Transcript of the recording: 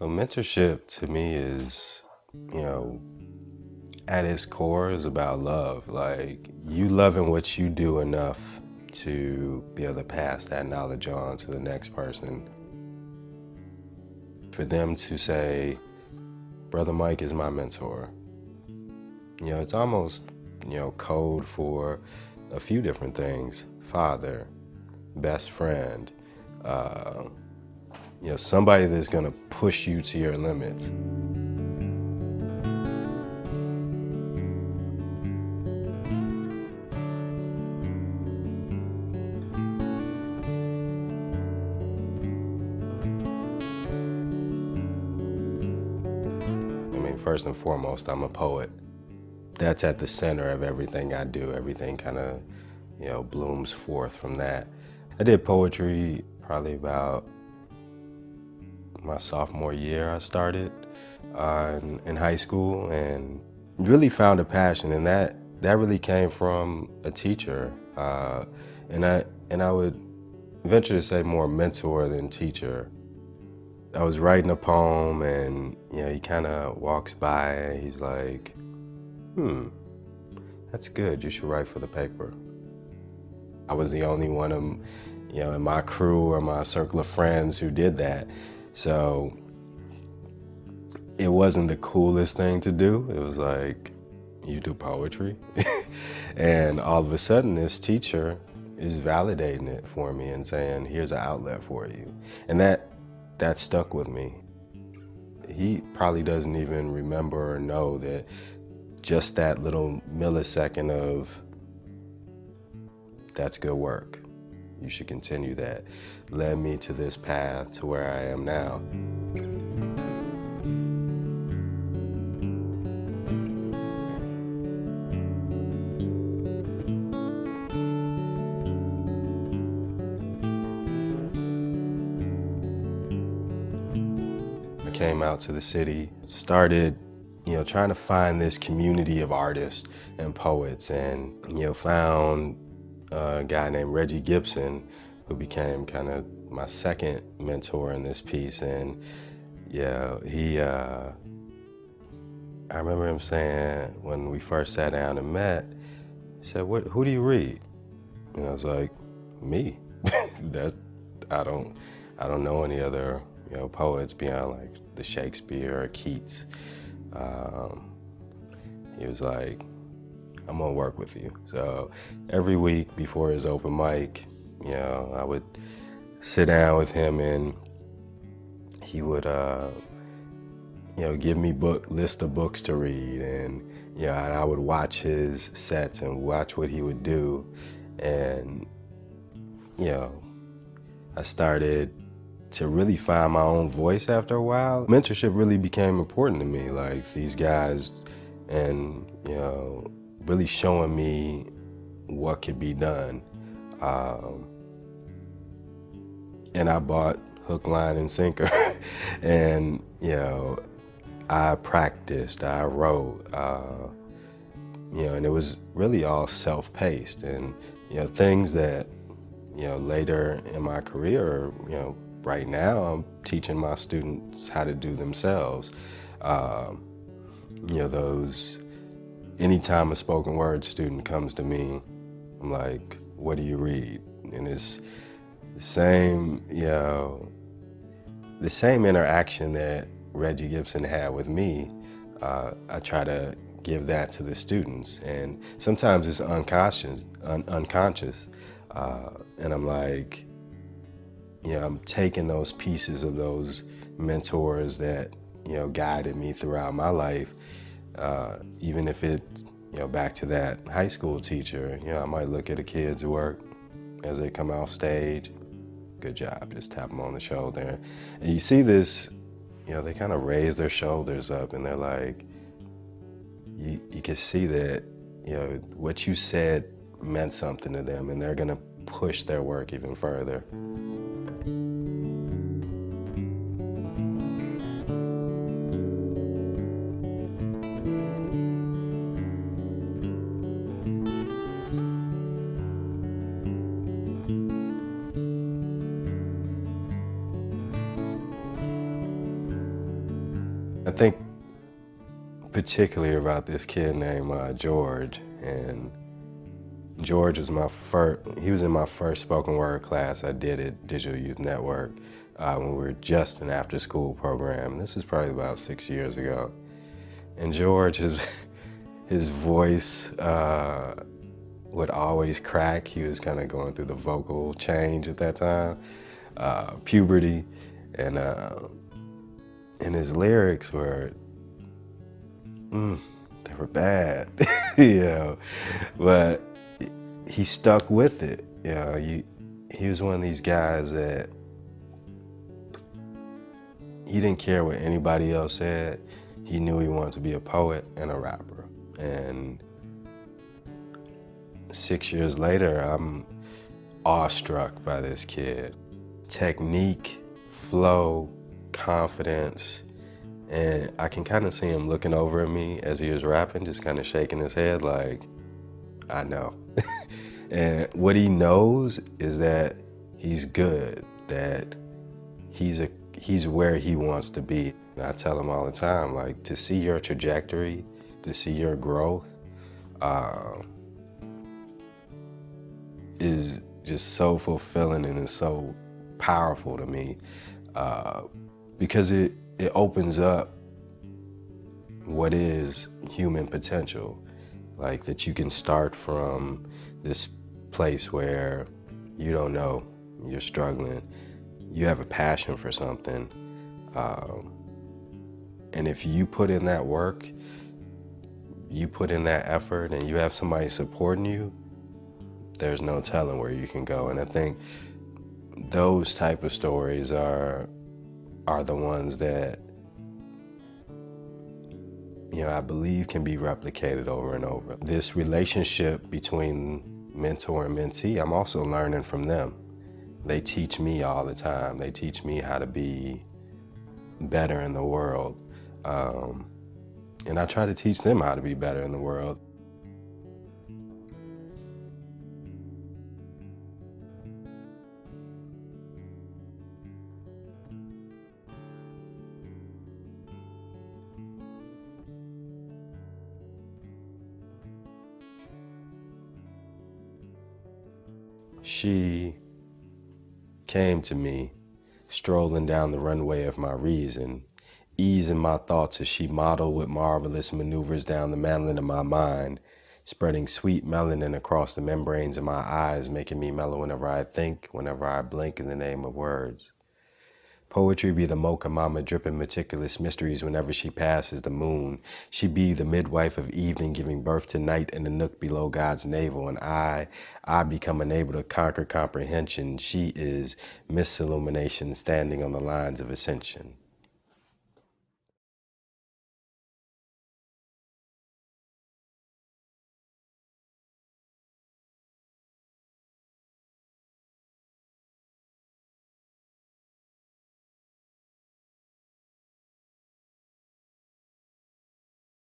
Well, mentorship to me is, you know, at its core is about love. Like you loving what you do enough to be able to pass that knowledge on to the next person. For them to say, Brother Mike is my mentor. You know, it's almost, you know, code for a few different things. Father, best friend, uh, you know, somebody that's gonna push you to your limits. I mean, first and foremost, I'm a poet. That's at the center of everything I do. Everything kind of, you know, blooms forth from that. I did poetry probably about my sophomore year I started uh, in, in, high school and really found a passion and that that really came from a teacher uh, and I and I would venture to say more mentor than teacher. I was writing a poem and you know he kind of walks by and he's like, hmm, that's good. You should write for the paper. I was the only one of you know in my crew or my circle of friends who did that. So it wasn't the coolest thing to do. It was like, you do poetry? and all of a sudden this teacher is validating it for me and saying, here's an outlet for you. And that, that stuck with me. He probably doesn't even remember or know that just that little millisecond of that's good work you should continue that, led me to this path to where I am now. I came out to the city, started you know, trying to find this community of artists and poets and, you know, found a guy named Reggie Gibson, who became kind of my second mentor in this piece. And yeah, he, uh, I remember him saying when we first sat down and met, he said, what, who do you read? And I was like, me. That's, I don't, I don't know any other, you know, poets beyond like the Shakespeare or Keats. Um, he was like, I'm gonna work with you. So every week before his open mic, you know, I would sit down with him and he would, uh, you know, give me book list of books to read, and you know, I would watch his sets and watch what he would do, and you know, I started to really find my own voice after a while. Mentorship really became important to me, like these guys, and you know, really showing me what could be done. Um, and I bought hook, line, and sinker. and, you know, I practiced, I wrote, uh, you know, and it was really all self-paced and, you know, things that, you know, later in my career, you know, right now I'm teaching my students how to do themselves. Um, you know, those anytime a spoken word student comes to me, I'm like, what do you read? And it's the same, you know, the same interaction that Reggie Gibson had with me, uh, I try to give that to the students. And sometimes it's unconscious, un unconscious. Uh, and I'm like, you know, I'm taking those pieces of those mentors that, you know, guided me throughout my life uh, even if it's, you know, back to that high school teacher, you know, I might look at a kid's work as they come off stage, good job, just tap them on the shoulder. And you see this, you know, they kind of raise their shoulders up and they're like, you, you can see that, you know, what you said meant something to them and they're gonna push their work even further. Particularly about this kid named uh, George, and George was my first, he was in my first spoken word class I did at Digital Youth Network uh, when we were just an after school program. This was probably about six years ago. And George, his, his voice uh, would always crack. He was kind of going through the vocal change at that time, uh, puberty, and, uh, and his lyrics were, mm, they were bad, you know, but he stuck with it. You know, he, he was one of these guys that he didn't care what anybody else said. He knew he wanted to be a poet and a rapper. And six years later, I'm awestruck by this kid. Technique, flow, confidence, and I can kind of see him looking over at me as he was rapping, just kind of shaking his head like, I know. and what he knows is that he's good, that he's a he's where he wants to be. And I tell him all the time, like to see your trajectory, to see your growth, uh, is just so fulfilling and it's so powerful to me uh, because it it opens up what is human potential like that you can start from this place where you don't know, you're struggling, you have a passion for something. Um, and if you put in that work, you put in that effort and you have somebody supporting you, there's no telling where you can go. And I think those type of stories are are the ones that you know, I believe can be replicated over and over. This relationship between mentor and mentee, I'm also learning from them. They teach me all the time. They teach me how to be better in the world. Um, and I try to teach them how to be better in the world. She came to me, strolling down the runway of my reason, easing my thoughts as she modeled with marvelous maneuvers down the manlin of my mind, spreading sweet melanin across the membranes of my eyes, making me mellow whenever I think, whenever I blink in the name of words. Poetry be the mocha mama dripping meticulous mysteries whenever she passes the moon. She be the midwife of evening giving birth to night in the nook below God's navel. And I, I become unable to conquer comprehension. She is misillumination standing on the lines of ascension.